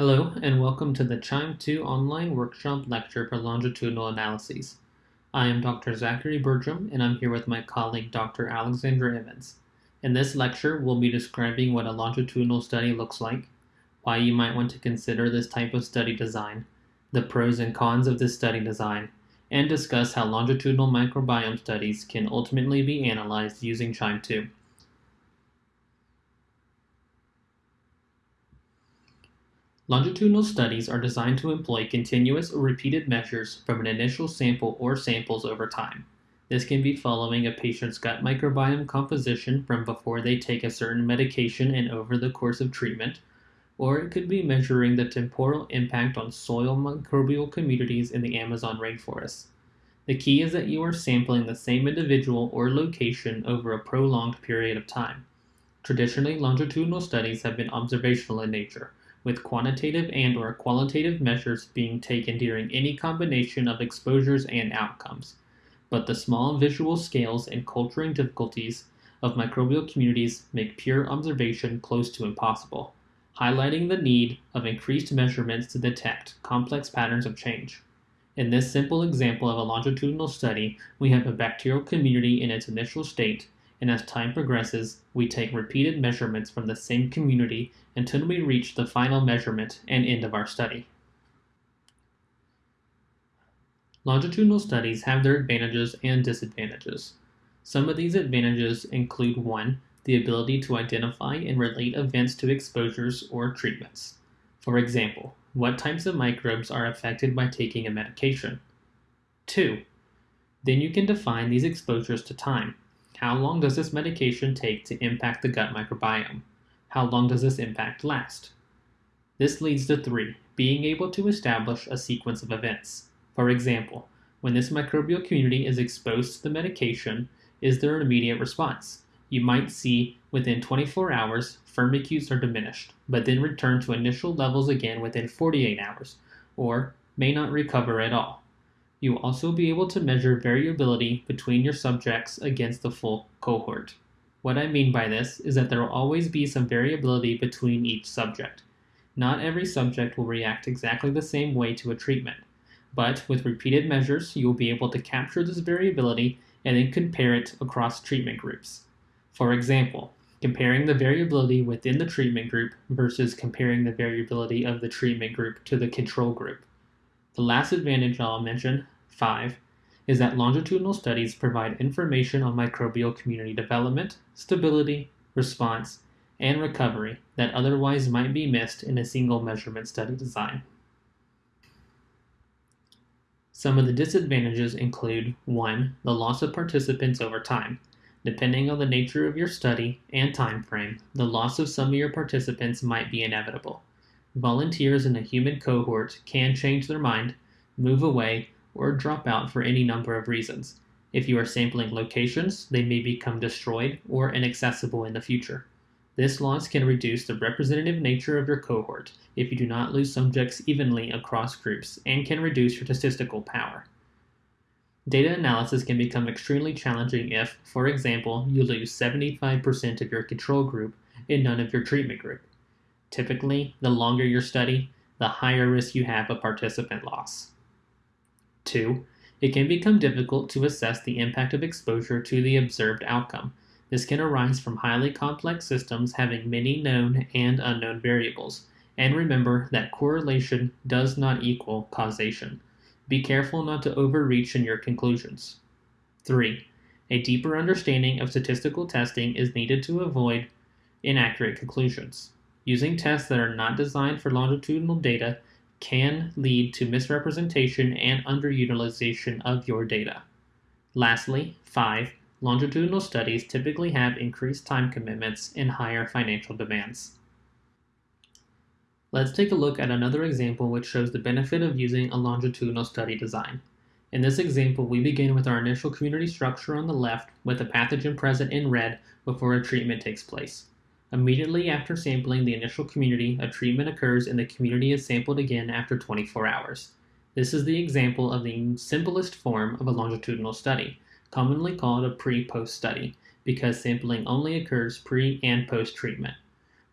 Hello, and welcome to the QIIME 2 online workshop lecture for longitudinal analyses. I am Dr. Zachary Bertram, and I'm here with my colleague Dr. Alexandra Evans. In this lecture, we'll be describing what a longitudinal study looks like, why you might want to consider this type of study design, the pros and cons of this study design, and discuss how longitudinal microbiome studies can ultimately be analyzed using QIIME 2. Longitudinal studies are designed to employ continuous or repeated measures from an initial sample or samples over time. This can be following a patient's gut microbiome composition from before they take a certain medication and over the course of treatment, or it could be measuring the temporal impact on soil microbial communities in the Amazon rainforest. The key is that you are sampling the same individual or location over a prolonged period of time. Traditionally, longitudinal studies have been observational in nature with quantitative and or qualitative measures being taken during any combination of exposures and outcomes. But the small visual scales and culturing difficulties of microbial communities make pure observation close to impossible, highlighting the need of increased measurements to detect complex patterns of change. In this simple example of a longitudinal study, we have a bacterial community in its initial state and as time progresses, we take repeated measurements from the same community until we reach the final measurement and end of our study. Longitudinal studies have their advantages and disadvantages. Some of these advantages include 1. The ability to identify and relate events to exposures or treatments. For example, what types of microbes are affected by taking a medication? 2. Then you can define these exposures to time. How long does this medication take to impact the gut microbiome? How long does this impact last? This leads to 3. Being able to establish a sequence of events. For example, when this microbial community is exposed to the medication, is there an immediate response? You might see within 24 hours, firmicutes are diminished, but then return to initial levels again within 48 hours, or may not recover at all. You will also be able to measure variability between your subjects against the full cohort. What I mean by this is that there will always be some variability between each subject. Not every subject will react exactly the same way to a treatment, but with repeated measures, you will be able to capture this variability and then compare it across treatment groups. For example, comparing the variability within the treatment group versus comparing the variability of the treatment group to the control group. The last advantage I'll mention, 5, is that longitudinal studies provide information on microbial community development, stability, response, and recovery that otherwise might be missed in a single measurement study design. Some of the disadvantages include 1. The loss of participants over time. Depending on the nature of your study and time frame, the loss of some of your participants might be inevitable. Volunteers in a human cohort can change their mind, move away, or drop out for any number of reasons. If you are sampling locations, they may become destroyed or inaccessible in the future. This loss can reduce the representative nature of your cohort if you do not lose subjects evenly across groups and can reduce your statistical power. Data analysis can become extremely challenging if, for example, you lose 75% of your control group and none of your treatment group. Typically, the longer your study, the higher risk you have of participant loss. 2. It can become difficult to assess the impact of exposure to the observed outcome. This can arise from highly complex systems having many known and unknown variables. And remember that correlation does not equal causation. Be careful not to overreach in your conclusions. 3. A deeper understanding of statistical testing is needed to avoid inaccurate conclusions. Using tests that are not designed for longitudinal data can lead to misrepresentation and underutilization of your data. Lastly, 5. Longitudinal studies typically have increased time commitments and higher financial demands. Let's take a look at another example which shows the benefit of using a longitudinal study design. In this example, we begin with our initial community structure on the left with a pathogen present in red before a treatment takes place. Immediately after sampling the initial community, a treatment occurs and the community is sampled again after 24 hours. This is the example of the simplest form of a longitudinal study, commonly called a pre-post study, because sampling only occurs pre and post treatment.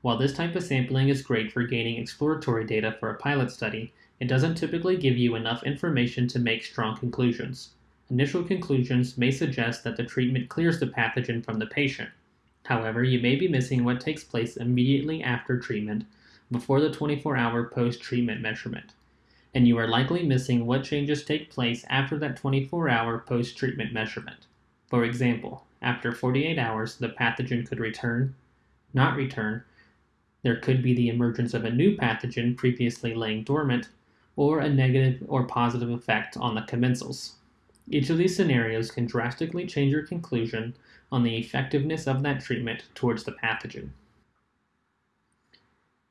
While this type of sampling is great for gaining exploratory data for a pilot study, it doesn't typically give you enough information to make strong conclusions. Initial conclusions may suggest that the treatment clears the pathogen from the patient. However, you may be missing what takes place immediately after treatment, before the 24 hour post treatment measurement. And you are likely missing what changes take place after that 24 hour post treatment measurement. For example, after 48 hours, the pathogen could return, not return, there could be the emergence of a new pathogen previously laying dormant, or a negative or positive effect on the commensals. Each of these scenarios can drastically change your conclusion on the effectiveness of that treatment towards the pathogen.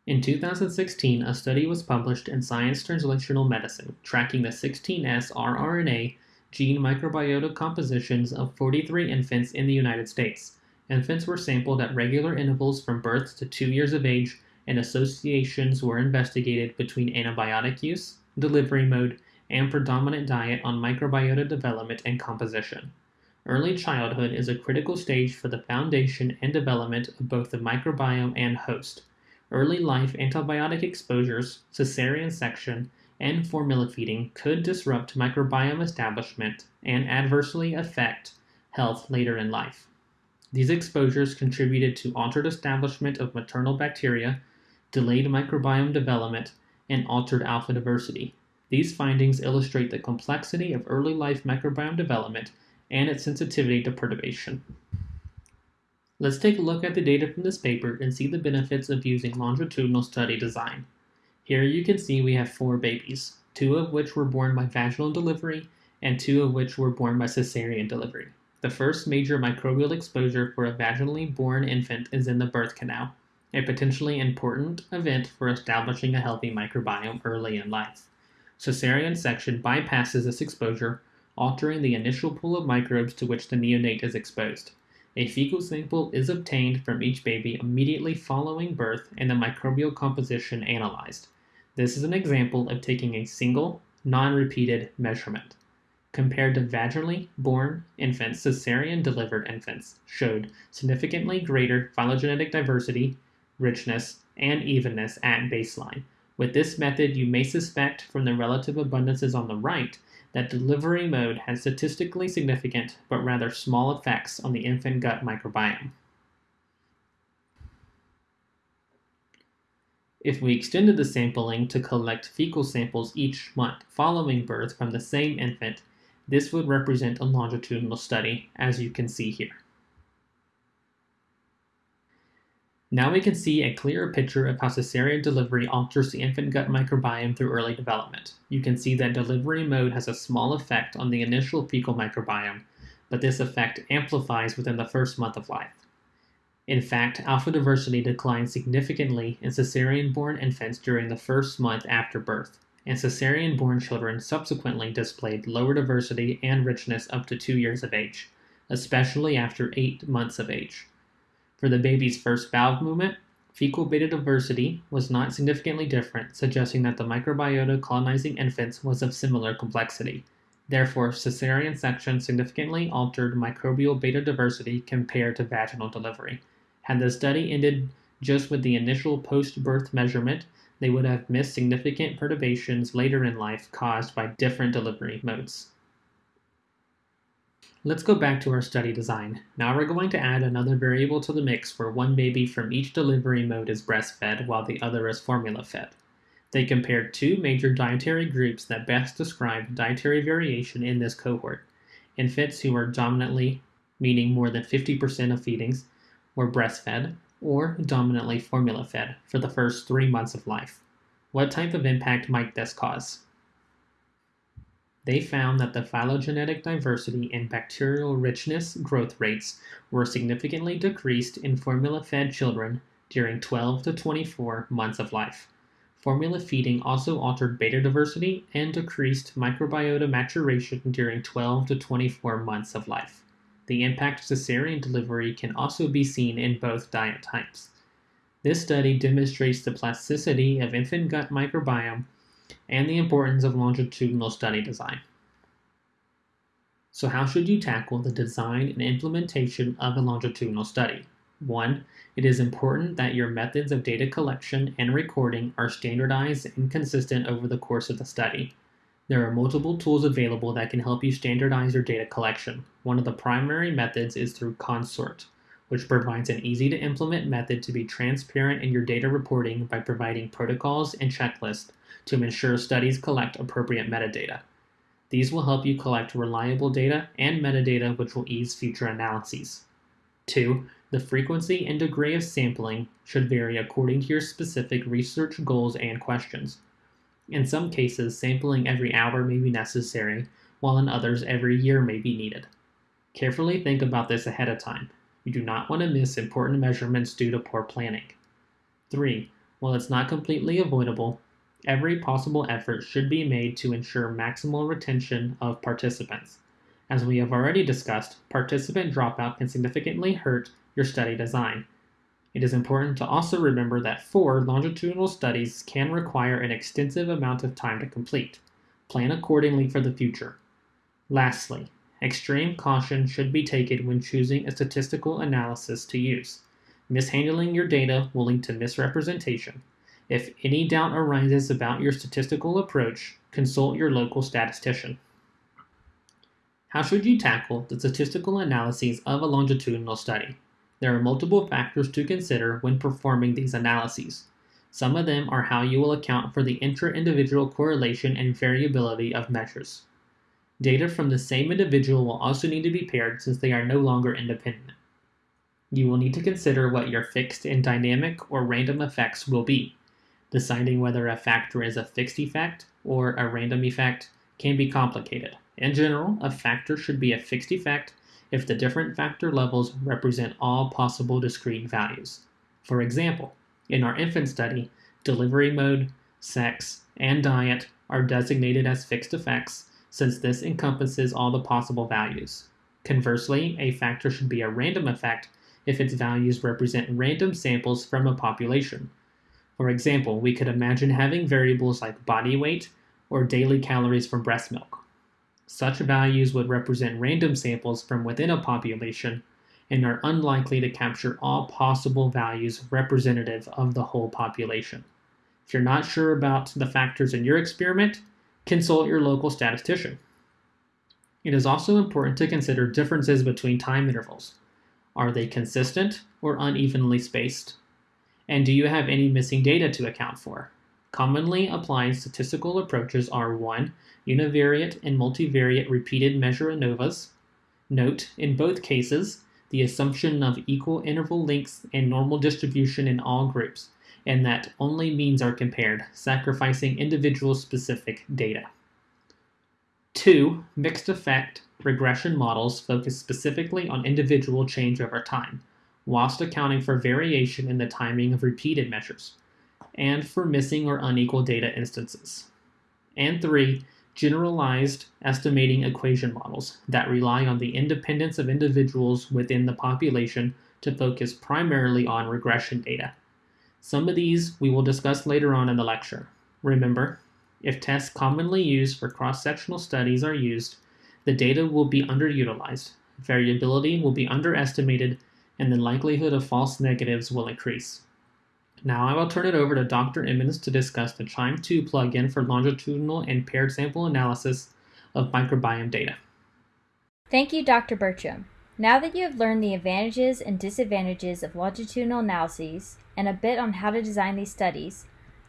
In 2016, a study was published in Science Translational Medicine tracking the 16S rRNA gene microbiota compositions of 43 infants in the United States. Infants were sampled at regular intervals from birth to two years of age, and associations were investigated between antibiotic use, delivery mode, and predominant diet on microbiota development and composition. Early childhood is a critical stage for the foundation and development of both the microbiome and host. Early life antibiotic exposures, cesarean section, and formula feeding could disrupt microbiome establishment and adversely affect health later in life. These exposures contributed to altered establishment of maternal bacteria, delayed microbiome development, and altered alpha diversity, these findings illustrate the complexity of early life microbiome development and its sensitivity to perturbation. Let's take a look at the data from this paper and see the benefits of using longitudinal study design. Here you can see we have four babies, two of which were born by vaginal delivery and two of which were born by cesarean delivery. The first major microbial exposure for a vaginally born infant is in the birth canal, a potentially important event for establishing a healthy microbiome early in life. Cesarean section bypasses this exposure, altering the initial pool of microbes to which the neonate is exposed. A fecal sample is obtained from each baby immediately following birth and the microbial composition analyzed. This is an example of taking a single, non-repeated measurement. Compared to vaginally born infants, cesarean delivered infants showed significantly greater phylogenetic diversity, richness, and evenness at baseline, with this method, you may suspect from the relative abundances on the right that delivery mode has statistically significant but rather small effects on the infant gut microbiome. If we extended the sampling to collect fecal samples each month following birth from the same infant, this would represent a longitudinal study, as you can see here. Now we can see a clearer picture of how cesarean delivery alters the infant gut microbiome through early development. You can see that delivery mode has a small effect on the initial fecal microbiome, but this effect amplifies within the first month of life. In fact, alpha diversity declines significantly in cesarean-born infants during the first month after birth, and cesarean-born children subsequently displayed lower diversity and richness up to two years of age, especially after eight months of age. For the baby's first valve movement, fecal beta diversity was not significantly different, suggesting that the microbiota colonizing infants was of similar complexity. Therefore, cesarean section significantly altered microbial beta diversity compared to vaginal delivery. Had the study ended just with the initial post-birth measurement, they would have missed significant perturbations later in life caused by different delivery modes. Let's go back to our study design. Now we're going to add another variable to the mix where one baby from each delivery mode is breastfed while the other is formula fed. They compared two major dietary groups that best describe dietary variation in this cohort. Infants who were dominantly, meaning more than 50% of feedings, were breastfed, or dominantly formula fed for the first three months of life. What type of impact might this cause? They found that the phylogenetic diversity and bacterial richness growth rates were significantly decreased in formula-fed children during 12 to 24 months of life. Formula feeding also altered beta diversity and decreased microbiota maturation during 12 to 24 months of life. The impact of cesarean delivery can also be seen in both diet types. This study demonstrates the plasticity of infant gut microbiome and the importance of longitudinal study design. So how should you tackle the design and implementation of a longitudinal study? 1. It is important that your methods of data collection and recording are standardized and consistent over the course of the study. There are multiple tools available that can help you standardize your data collection. One of the primary methods is through Consort, which provides an easy to implement method to be transparent in your data reporting by providing protocols and checklists to ensure studies collect appropriate metadata. These will help you collect reliable data and metadata which will ease future analyses. 2. The frequency and degree of sampling should vary according to your specific research goals and questions. In some cases, sampling every hour may be necessary, while in others, every year may be needed. Carefully think about this ahead of time. You do not want to miss important measurements due to poor planning. 3. While it's not completely avoidable, every possible effort should be made to ensure maximal retention of participants. As we have already discussed, participant dropout can significantly hurt your study design. It is important to also remember that four longitudinal studies can require an extensive amount of time to complete. Plan accordingly for the future. Lastly, extreme caution should be taken when choosing a statistical analysis to use. Mishandling your data will lead to misrepresentation. If any doubt arises about your statistical approach, consult your local statistician. How should you tackle the statistical analyses of a longitudinal study? There are multiple factors to consider when performing these analyses. Some of them are how you will account for the intra-individual correlation and variability of measures. Data from the same individual will also need to be paired since they are no longer independent. You will need to consider what your fixed and dynamic or random effects will be. Deciding whether a factor is a fixed effect or a random effect can be complicated. In general, a factor should be a fixed effect if the different factor levels represent all possible discrete values. For example, in our infant study, delivery mode, sex, and diet are designated as fixed effects since this encompasses all the possible values. Conversely, a factor should be a random effect if its values represent random samples from a population. For example, we could imagine having variables like body weight or daily calories from breast milk. Such values would represent random samples from within a population and are unlikely to capture all possible values representative of the whole population. If you're not sure about the factors in your experiment, consult your local statistician. It is also important to consider differences between time intervals. Are they consistent or unevenly spaced? And do you have any missing data to account for? Commonly applied statistical approaches are 1 univariate and multivariate repeated measure ANOVAs. Note, in both cases, the assumption of equal interval lengths and normal distribution in all groups, and that only means are compared, sacrificing individual specific data. 2. Mixed effect regression models focus specifically on individual change over time, whilst accounting for variation in the timing of repeated measures, and for missing or unequal data instances. And 3 generalized estimating equation models that rely on the independence of individuals within the population to focus primarily on regression data. Some of these we will discuss later on in the lecture. Remember, if tests commonly used for cross-sectional studies are used, the data will be underutilized, variability will be underestimated, and the likelihood of false negatives will increase. Now I will turn it over to Dr. Emmons to discuss the QIIME 2 plugin for longitudinal and paired sample analysis of microbiome data. Thank you, Dr. Bertram. Now that you have learned the advantages and disadvantages of longitudinal analyses and a bit on how to design these studies,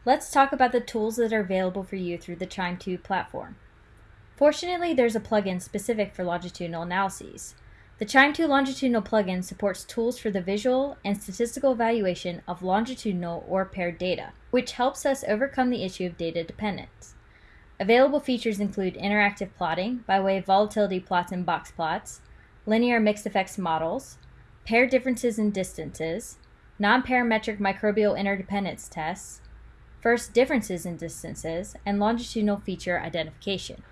let's talk about the tools that are available for you through the QIIME 2 platform. Fortunately, there's a plugin specific for longitudinal analyses. The QIIME 2 longitudinal plugin supports tools for the visual and statistical evaluation of longitudinal or paired data, which helps us overcome the issue of data dependence. Available features include interactive plotting by way of volatility plots and box plots, linear mixed effects models, pair differences in distances, non-parametric microbial interdependence tests, first differences in distances, and longitudinal feature identification.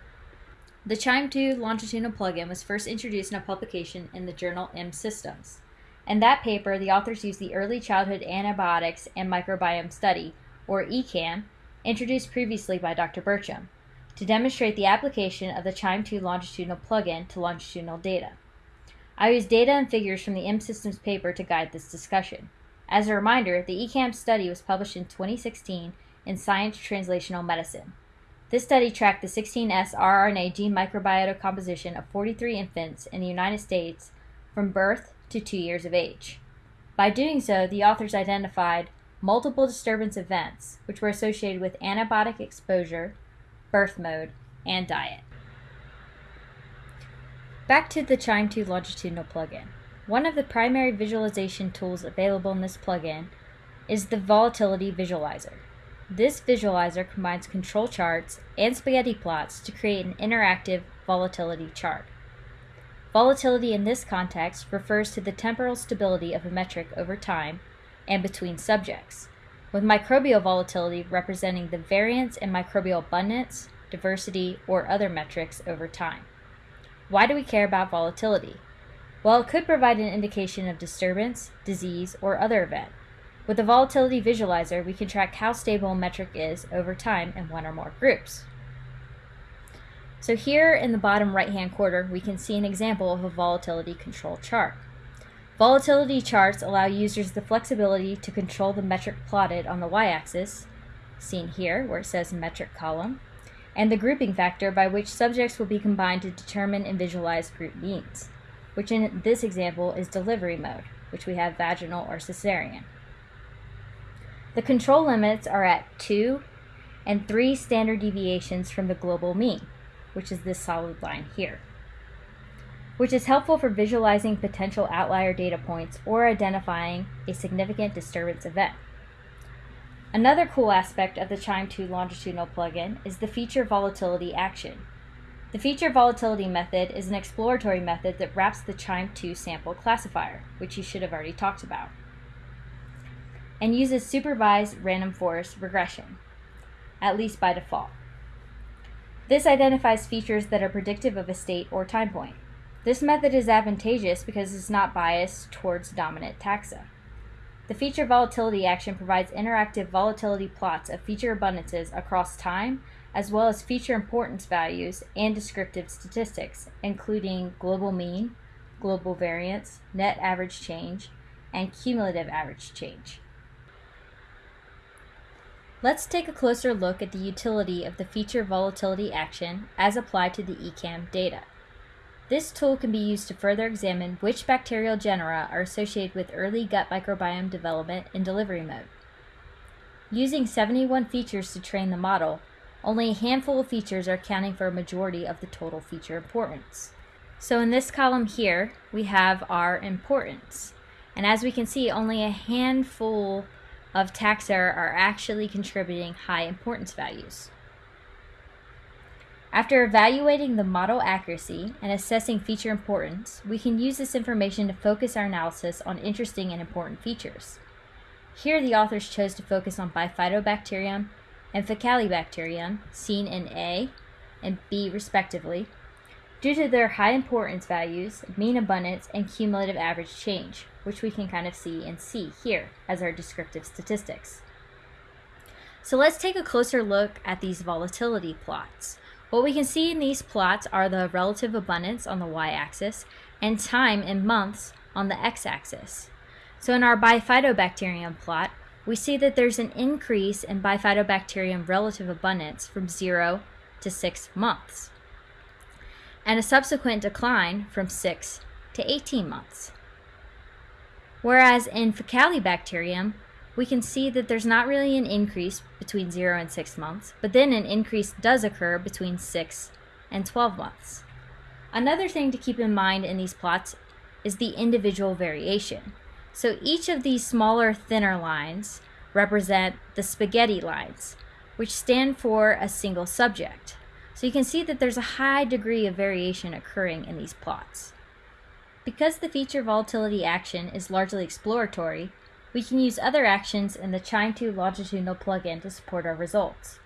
The QIIME 2 longitudinal plugin was first introduced in a publication in the journal mSystems. In that paper, the authors used the Early Childhood Antibiotics and Microbiome Study, or ECAM, introduced previously by Dr. Bertram, to demonstrate the application of the QIIME 2 longitudinal plugin to longitudinal data. I use data and figures from the mSystems paper to guide this discussion. As a reminder, the ECAM study was published in 2016 in Science Translational Medicine. This study tracked the 16S rRNA gene microbiota composition of 43 infants in the United States from birth to two years of age. By doing so, the authors identified multiple disturbance events, which were associated with antibiotic exposure, birth mode, and diet. Back to the QIIME 2 longitudinal plugin. One of the primary visualization tools available in this plugin is the Volatility Visualizer. This visualizer combines control charts and spaghetti plots to create an interactive volatility chart. Volatility in this context refers to the temporal stability of a metric over time and between subjects, with microbial volatility representing the variance in microbial abundance, diversity, or other metrics over time. Why do we care about volatility? Well, it could provide an indication of disturbance, disease, or other event. With the volatility visualizer, we can track how stable a metric is over time in one or more groups. So here in the bottom right-hand corner, we can see an example of a volatility control chart. Volatility charts allow users the flexibility to control the metric plotted on the y-axis, seen here where it says metric column, and the grouping factor by which subjects will be combined to determine and visualize group means, which in this example is delivery mode, which we have vaginal or cesarean. The control limits are at 2 and 3 standard deviations from the global mean, which is this solid line here, which is helpful for visualizing potential outlier data points or identifying a significant disturbance event. Another cool aspect of the QIIME 2 longitudinal plugin is the feature volatility action. The feature volatility method is an exploratory method that wraps the QIIME 2 sample classifier, which you should have already talked about and uses supervised random forest regression, at least by default. This identifies features that are predictive of a state or time point. This method is advantageous because it's not biased towards dominant taxa. The feature volatility action provides interactive volatility plots of feature abundances across time, as well as feature importance values and descriptive statistics, including global mean, global variance, net average change, and cumulative average change. Let's take a closer look at the utility of the feature volatility action as applied to the ECAM data. This tool can be used to further examine which bacterial genera are associated with early gut microbiome development in delivery mode. Using 71 features to train the model, only a handful of features are accounting for a majority of the total feature importance. So in this column here, we have our importance. And as we can see, only a handful of taxa are actually contributing high importance values. After evaluating the model accuracy and assessing feature importance, we can use this information to focus our analysis on interesting and important features. Here the authors chose to focus on Bifidobacterium and Faecalibacterium, seen in A and B respectively, due to their high importance values, mean abundance, and cumulative average change, which we can kind of see and see here as our descriptive statistics. So let's take a closer look at these volatility plots. What we can see in these plots are the relative abundance on the y-axis and time in months on the x-axis. So in our bifidobacterium plot, we see that there's an increase in bifidobacterium relative abundance from 0 to 6 months, and a subsequent decline from 6 to 18 months. Whereas in Faecalibacterium, we can see that there's not really an increase between 0 and 6 months, but then an increase does occur between 6 and 12 months. Another thing to keep in mind in these plots is the individual variation. So each of these smaller, thinner lines represent the spaghetti lines, which stand for a single subject. So you can see that there's a high degree of variation occurring in these plots. Because the feature volatility action is largely exploratory, we can use other actions in the QIIME 2 longitudinal plugin to support our results.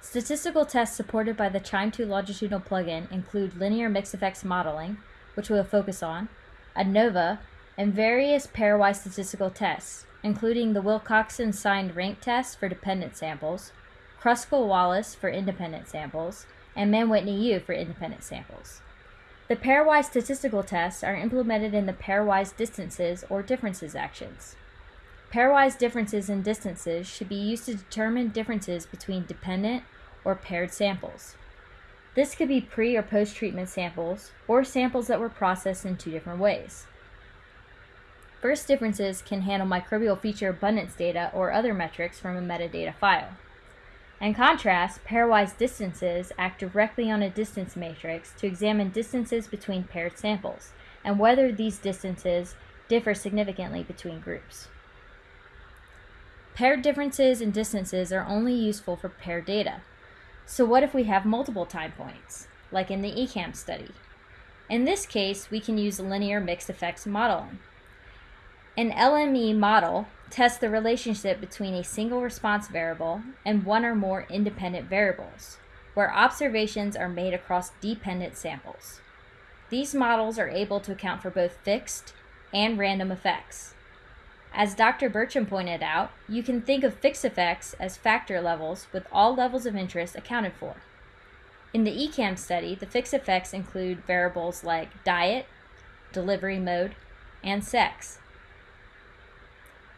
Statistical tests supported by the QIIME 2 longitudinal plugin include linear mixed effects modeling, which we will focus on, ANOVA, and various pairwise statistical tests, including the Wilcoxon signed rank test for dependent samples, Kruskal Wallis for independent samples, and Mann Whitney U for independent samples. The pairwise statistical tests are implemented in the pairwise distances or differences actions. Pairwise differences in distances should be used to determine differences between dependent or paired samples. This could be pre or post treatment samples, or samples that were processed in two different ways. First differences can handle microbial feature abundance data or other metrics from a metadata file. In contrast, pairwise distances act directly on a distance matrix to examine distances between paired samples and whether these distances differ significantly between groups. Paired differences and distances are only useful for paired data. So what if we have multiple time points, like in the ECAM study? In this case, we can use a linear mixed effects modeling. An LME model tests the relationship between a single response variable and one or more independent variables, where observations are made across dependent samples. These models are able to account for both fixed and random effects. As Dr. Bertram pointed out, you can think of fixed effects as factor levels with all levels of interest accounted for. In the ECAM study, the fixed effects include variables like diet, delivery mode, and sex.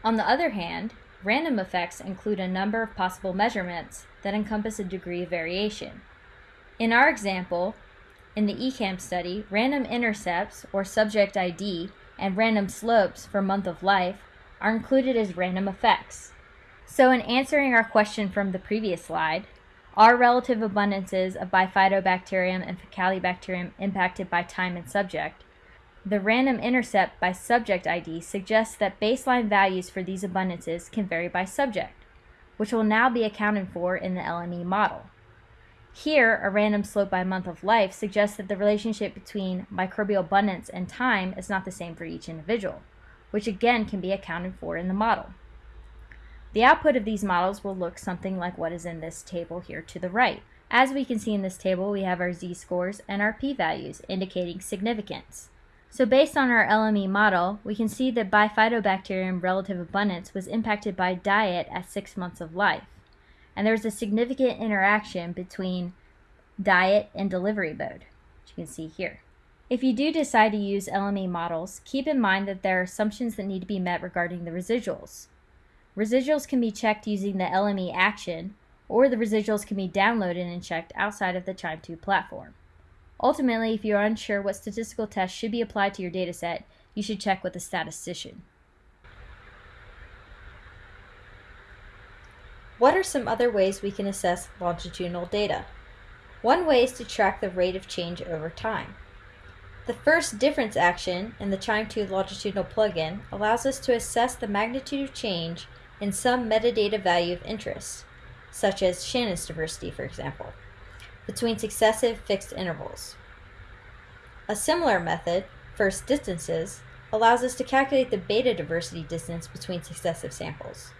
On the other hand, random effects include a number of possible measurements that encompass a degree of variation. In our example, in the ECAM study, random intercepts, or subject ID, and random slopes for month of life are included as random effects. So in answering our question from the previous slide, are relative abundances of Bifidobacterium and Faecalibacterium impacted by time and subject? The random intercept by subject ID suggests that baseline values for these abundances can vary by subject, which will now be accounted for in the LME model. Here, a random slope by month of life suggests that the relationship between microbial abundance and time is not the same for each individual which again can be accounted for in the model. The output of these models will look something like what is in this table here to the right. As we can see in this table, we have our z-scores and our p-values indicating significance. So based on our LME model, we can see that Bifidobacterium relative abundance was impacted by diet at six months of life. And there was a significant interaction between diet and delivery mode, which you can see here. If you do decide to use LME models, keep in mind that there are assumptions that need to be met regarding the residuals. Residuals can be checked using the LME action, or the residuals can be downloaded and checked outside of the QIIME2 platform. Ultimately, if you are unsure what statistical tests should be applied to your dataset, you should check with a statistician. What are some other ways we can assess longitudinal data? One way is to track the rate of change over time. The first difference action in the QIIME2 longitudinal plugin allows us to assess the magnitude of change in some metadata value of interest, such as Shannon's diversity, for example, between successive fixed intervals. A similar method, first distances, allows us to calculate the beta diversity distance between successive samples.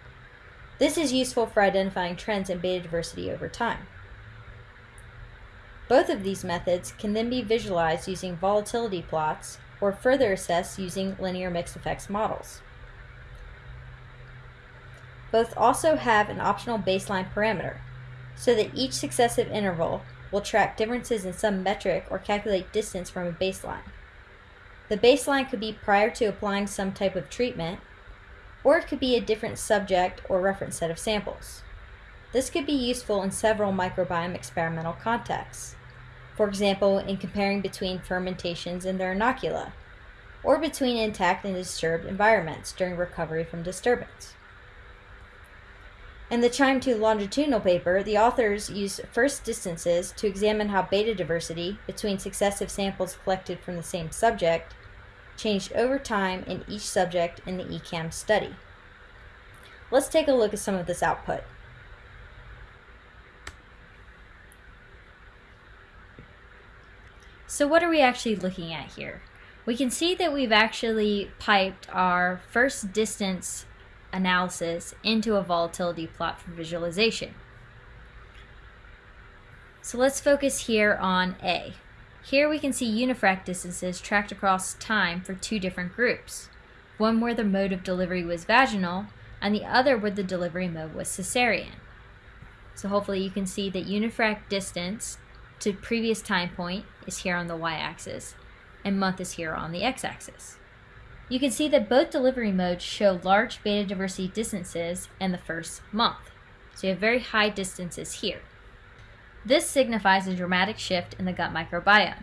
This is useful for identifying trends in beta diversity over time. Both of these methods can then be visualized using volatility plots or further assessed using linear mixed effects models. Both also have an optional baseline parameter, so that each successive interval will track differences in some metric or calculate distance from a baseline. The baseline could be prior to applying some type of treatment, or it could be a different subject or reference set of samples. This could be useful in several microbiome experimental contexts for example, in comparing between fermentations and their inocula, or between intact and disturbed environments during recovery from disturbance. In the QIIME2 longitudinal paper, the authors used first distances to examine how beta diversity between successive samples collected from the same subject changed over time in each subject in the ECAM study. Let's take a look at some of this output. So what are we actually looking at here? We can see that we've actually piped our first distance analysis into a volatility plot for visualization. So let's focus here on A. Here we can see unifrac distances tracked across time for two different groups. One where the mode of delivery was vaginal, and the other where the delivery mode was cesarean. So hopefully you can see that unifrac distance to previous time point is here on the y-axis, and month is here on the x-axis. You can see that both delivery modes show large beta diversity distances in the first month. So you have very high distances here. This signifies a dramatic shift in the gut microbiome.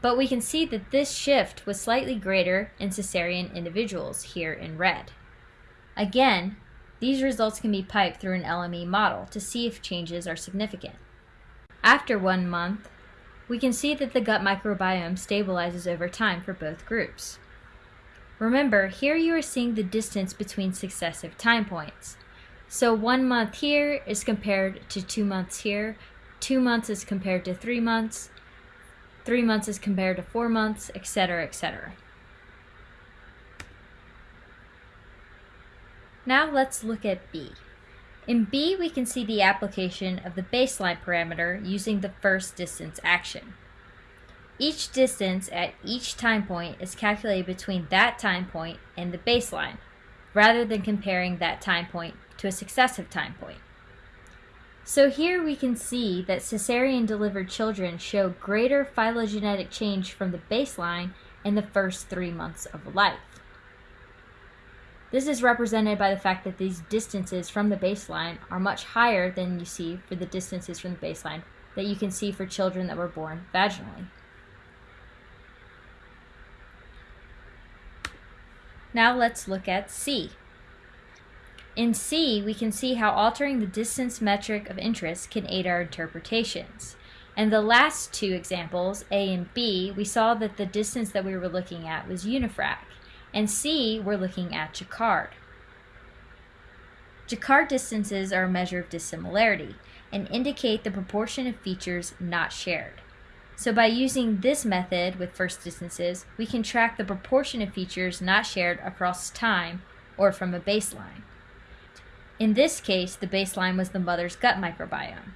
But we can see that this shift was slightly greater in cesarean individuals here in red. Again, these results can be piped through an LME model to see if changes are significant. After one month, we can see that the gut microbiome stabilizes over time for both groups. Remember, here you are seeing the distance between successive time points. So one month here is compared to two months here, two months is compared to three months, three months is compared to four months, etc., etc. Now let's look at B. In B, we can see the application of the baseline parameter using the first distance action. Each distance at each time point is calculated between that time point and the baseline, rather than comparing that time point to a successive time point. So here we can see that cesarean delivered children show greater phylogenetic change from the baseline in the first three months of life. This is represented by the fact that these distances from the baseline are much higher than you see for the distances from the baseline that you can see for children that were born vaginally. Now let's look at C. In C, we can see how altering the distance metric of interest can aid our interpretations. In the last two examples, A and B, we saw that the distance that we were looking at was unifrac and C, we're looking at Jaccard. Jaccard distances are a measure of dissimilarity and indicate the proportion of features not shared. So by using this method with first distances, we can track the proportion of features not shared across time or from a baseline. In this case, the baseline was the mother's gut microbiome.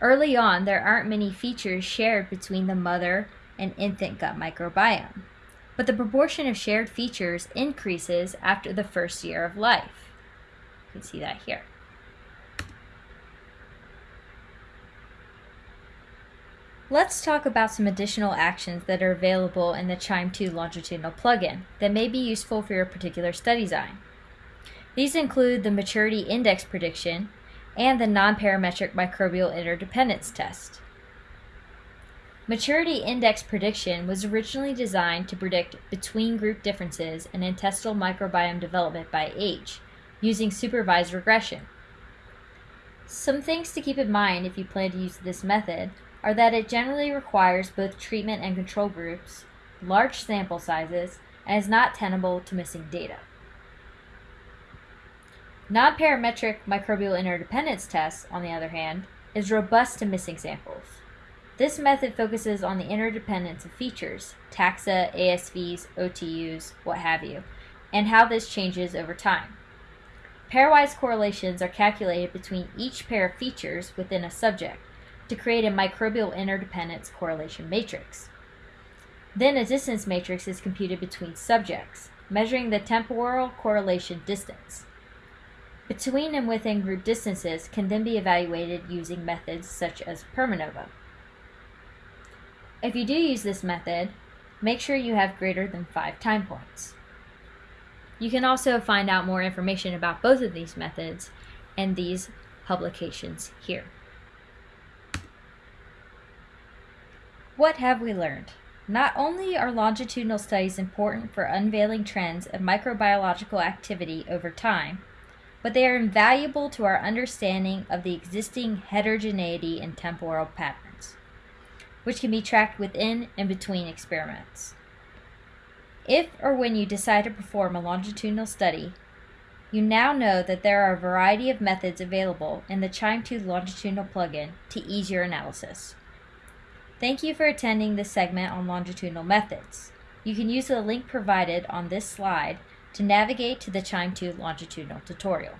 Early on, there aren't many features shared between the mother and infant gut microbiome but the proportion of shared features increases after the first year of life. You can see that here. Let's talk about some additional actions that are available in the QIIME 2 longitudinal plugin that may be useful for your particular study design. These include the maturity index prediction and the non-parametric microbial interdependence test. Maturity index prediction was originally designed to predict between group differences in intestinal microbiome development by age, using supervised regression. Some things to keep in mind if you plan to use this method are that it generally requires both treatment and control groups, large sample sizes, and is not tenable to missing data. Non-parametric microbial interdependence tests, on the other hand, is robust to missing samples. This method focuses on the interdependence of features, taxa, ASVs, OTUs, what have you, and how this changes over time. Pairwise correlations are calculated between each pair of features within a subject to create a microbial interdependence correlation matrix. Then a distance matrix is computed between subjects, measuring the temporal correlation distance. Between and within group distances can then be evaluated using methods such as Permanova. If you do use this method, make sure you have greater than 5 time points. You can also find out more information about both of these methods and these publications here. What have we learned? Not only are longitudinal studies important for unveiling trends of microbiological activity over time, but they are invaluable to our understanding of the existing heterogeneity in temporal patterns which can be tracked within and between experiments. If or when you decide to perform a longitudinal study, you now know that there are a variety of methods available in the QIIME 2 longitudinal plugin to ease your analysis. Thank you for attending this segment on longitudinal methods. You can use the link provided on this slide to navigate to the QIIME 2 longitudinal tutorial.